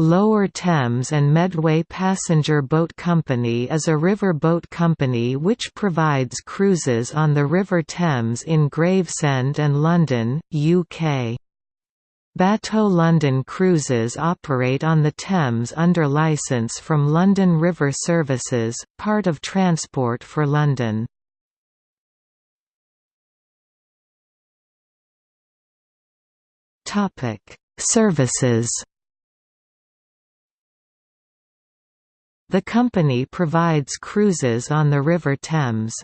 Lower Thames and Medway Passenger Boat Company is a river boat company which provides cruises on the River Thames in Gravesend and London, UK. Bateau London Cruises operate on the Thames under licence from London River Services, part of Transport for London. Services The company provides cruises on the River Thames.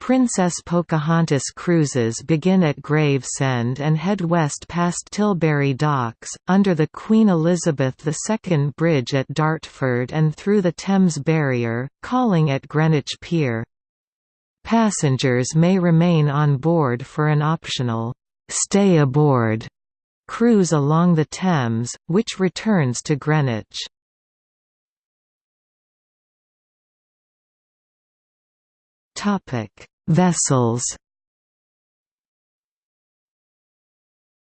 Princess Pocahontas cruises begin at Gravesend and head west past Tilbury Docks, under the Queen Elizabeth II Bridge at Dartford and through the Thames Barrier, calling at Greenwich Pier. Passengers may remain on board for an optional, "'stay aboard' cruise along the Thames, which returns to Greenwich. Topic: Vessels.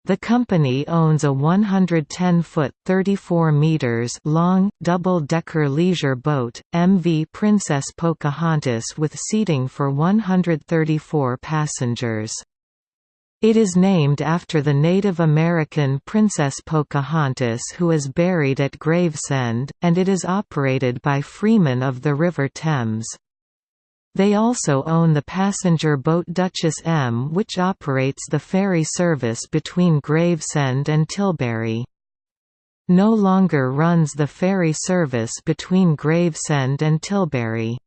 The company owns a 110-foot (34 meters) long, double-decker leisure boat, MV Princess Pocahontas with seating for 134 passengers. It is named after the Native American Princess Pocahontas who is buried at Gravesend, and it is operated by Freemen of the River Thames. They also own the passenger boat Duchess M which operates the ferry service between Gravesend and Tilbury. No longer runs the ferry service between Gravesend and Tilbury.